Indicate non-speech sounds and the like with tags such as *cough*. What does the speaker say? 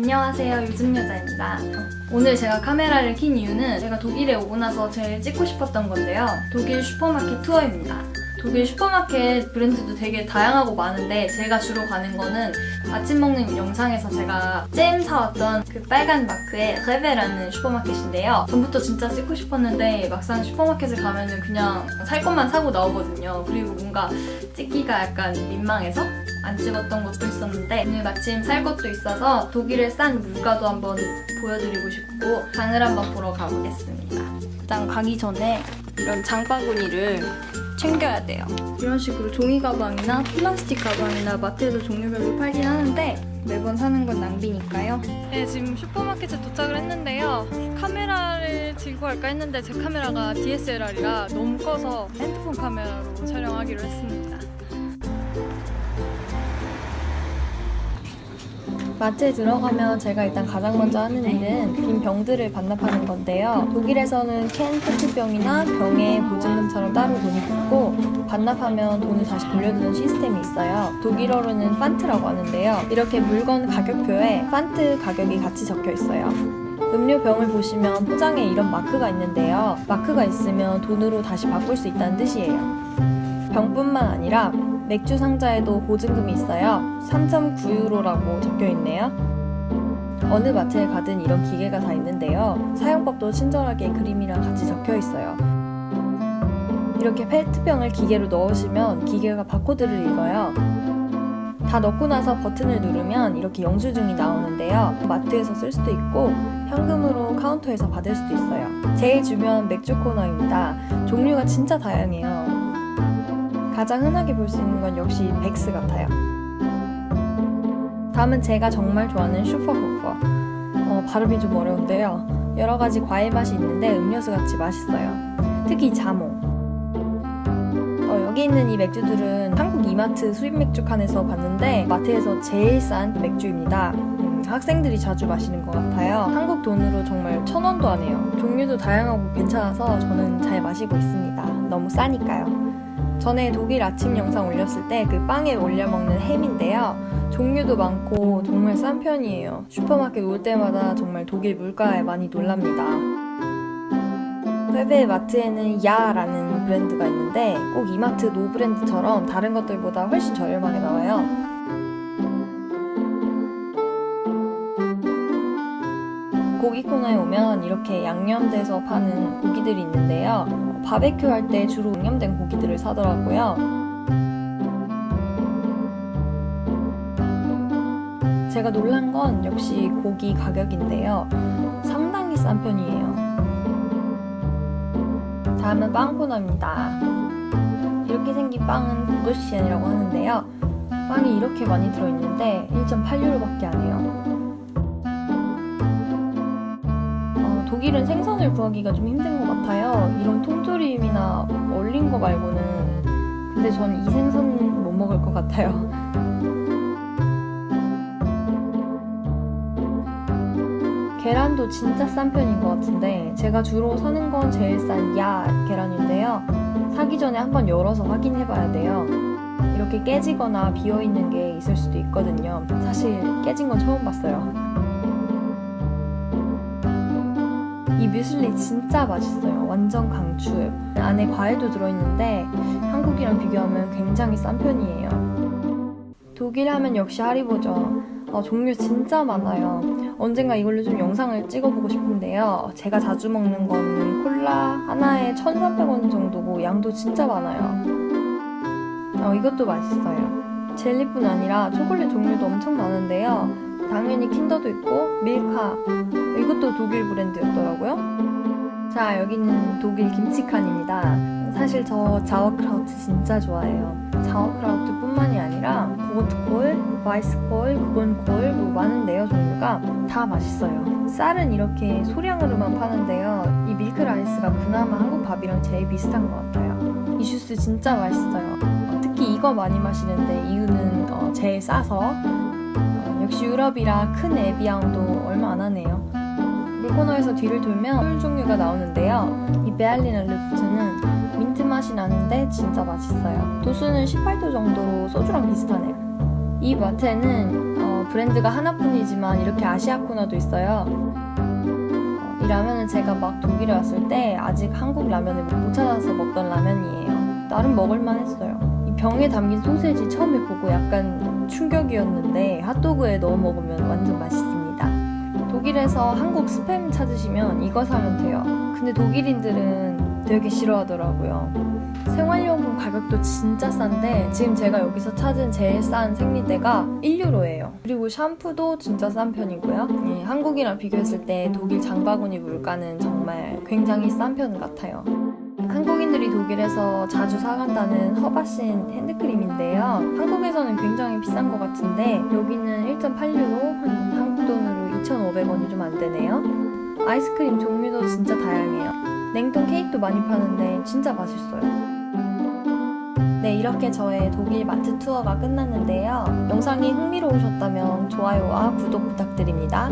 안녕하세요 요즘여자입니다. 오늘 제가 카메라를 킨 이유는 제가 독일에 오고 나서 제일 찍고 싶었던 건데요. 독일 슈퍼마켓 투어입니다. 독일 슈퍼마켓 브랜드도 되게 다양하고 많은데 제가 주로 가는 거는 아침 먹는 영상에서 제가 잼 사왔던 그 빨간 마크의 REWE라는 슈퍼마켓인데요. 전부터 진짜 찍고 싶었는데 막상 슈퍼마켓을 가면은 그냥 살 것만 사고 나오거든요. 그리고 뭔가 찍기가 약간 민망해서 안 찍었던 것도 있었는데 오늘 마침 살 것도 있어서 독일의 싼 물가도 한번 보여드리고 싶고 장을 한번 보러 가보겠습니다. 일단 가기 전에 이런 장바구니를 챙겨야 돼요. 이런 식으로 종이 가방이나 플라스틱 가방이나 마트에서 종류별로 팔긴 하는데 매번 사는 건 낭비니까요. 네, 지금 슈퍼마켓에 도착을 했는데요. 카메라를 들고 갈까 했는데 제 카메라가 DSLR이라 너무 커서 핸드폰 카메라로 촬영하기로 했습니다. 마트에 들어가면 제가 일단 가장 먼저 하는 일은 빈 병들을 반납하는 건데요. 독일에서는 캔 페트병이나 병에 보증금처럼 따로 돈이 붙고 반납하면 돈을 다시 돌려주는 시스템이 있어요. 독일어로는 판트라고 하는데요. 이렇게 물건 가격표에 판트 가격이 같이 적혀 있어요. 음료 병을 보시면 포장에 이런 마크가 있는데요. 마크가 있으면 돈으로 다시 바꿀 수 있다는 뜻이에요. 병뿐만 아니라 맥주 상자에도 보증금이 있어요. 3.9유로라고 적혀 있네요. 어느 마트에 가든 이런 기계가 다 있는데요. 사용법도 친절하게 그림이랑 같이 적혀 있어요. 이렇게 페트병을 기계로 넣으시면 기계가 바코드를 읽어요. 다 넣고 나서 버튼을 누르면 이렇게 영수증이 나오는데요. 마트에서 쓸 수도 있고 현금으로 카운터에서 받을 수도 있어요. 제일 주변 맥주 코너입니다. 종류가 진짜 다양해요. 가장 흔하게 볼 수 있는 건 역시 Beck's 같아요. 다음은 제가 정말 좋아하는 슈퍼호퍼. 어, 발음이 좀 어려운데요. 여러 가지 과일 맛이 있는데 음료수 같이 맛있어요. 특히 자몽. 어, 여기 있는 이 맥주들은 한국 이마트 수입 맥주 칸에서 봤는데 마트에서 제일 싼 맥주입니다. 음, 학생들이 자주 마시는 것 같아요. 한국 돈으로 정말 천 원도 안 해요. 종류도 다양하고 괜찮아서 저는 잘 마시고 있습니다. 너무 싸니까요. 전에 독일 아침 영상 올렸을 때 그 빵에 올려 먹는 햄인데요. 종류도 많고 정말 싼 편이에요. 슈퍼마켓 올 때마다 정말 독일 물가에 많이 놀랍니다. REWE 마트에는 ja!라는 브랜드가 있는데 꼭 이마트 No Brand처럼 다른 것들보다 훨씬 저렴하게 나와요. 고기 코너에 오면 이렇게 양념돼서 파는 고기들이 있는데요. 바베큐 할 때 주로 양념된 고기들을 사더라고요. 제가 놀란 건 역시 고기 가격인데요. 상당히 싼 편이에요. 다음은 빵 코너입니다. 이렇게 생긴 빵은 보르시엔이라고 하는데요. 빵이 이렇게 많이 들어있는데 1.8유로밖에 안 해요. 독일은 생선을 구하기가 좀 힘든 것 같아요. 이런 통조림이나 얼린 거 말고는 근데 전 이 생선 못 먹을 것 같아요. *laughs* 계란도 진짜 싼 편인 것 같은데 제가 주로 사는 건 제일 싼 야 계란인데요. 사기 전에 한번 열어서 확인해 봐야 돼요. 이렇게 깨지거나 비어있는 게 있을 수도 있거든요. 사실 깨진 건 처음 봤어요. 이 뮤슬리 진짜 맛있어요. 완전 강추. 안에 과일도 들어있는데 한국이랑 비교하면 굉장히 싼 편이에요. 독일 하면 역시 하리보죠. 어, 종류 진짜 많아요. 언젠가 이걸로 좀 영상을 찍어보고 싶은데요. 제가 자주 먹는 거는 콜라 하나에 1,300원 정도고 양도 진짜 많아요. 어, 이것도 맛있어요. 젤리뿐 아니라 초콜릿 종류도 엄청 많은데요. 당연히 킨더도 있고 밀카. 이것도 독일 브랜드였더라고요. 자 여기는 독일 김치칸입니다. 사실 저 Sauerkraut 진짜 좋아해요. Sauerkraut 뿐만이 아니라 Rotkohl, Weißkohl, Grünkohl 뭐 많은데요 종류가 다 맛있어요. 쌀은 이렇게 소량으로만 파는데요. 이 Milchreis가 그나마 한국 밥이랑 제일 비슷한 것 같아요. 이 주스 진짜 맛있어요. 특히 이거 많이 마시는데 이유는 어, 제일 싸서 역시 유럽이라 큰 Evian도 얼마 안 하네요. 물코너에서 뒤를 돌면 술 종류가 나오는데요. 이 Berliner Luft는 민트 맛이 나는데 진짜 맛있어요. 도수는 18도 정도로 소주랑 비슷하네요. 이 마트에는 어, 어, 브랜드가 하나뿐이지만 이렇게 아시아 코너도 있어요. 어, 이 라면은 제가 막 독일에 왔을 때 아직 한국 라면을 못 찾아서 먹던 라면이에요. 나름 먹을만 했어요. 이 병에 담긴 소세지 처음에 보고 약간 충격이었는데 핫도그에 넣어 먹으면 완전 맛있습니다. 독일에서 한국 스팸 찾으시면 이거 사면 돼요. 근데 독일인들은 되게 싫어하더라고요. 생활용품 가격도 진짜 싼데 지금 제가 여기서 찾은 제일 싼 생리대가 1유로예요. 그리고 샴푸도 진짜 싼 편이고요. 예, 한국이랑 비교했을 때 독일 장바구니 물가는 정말 굉장히 싼 편 같아요. 한국인들이 독일에서 자주 사간다는 허바신 핸드크림인데요. 한국에서는 굉장히 비싼 것 같은데 여기는 1.8유로 한 한국 돈으로 2,500원이 좀 안 되네요. 아이스크림 종류도 진짜 다양해요. 냉동 케이크도 많이 파는데 진짜 맛있어요. 네, 이렇게 저의 독일 마트 투어가 끝났는데요. 영상이 흥미로우셨다면 좋아요와 구독 부탁드립니다.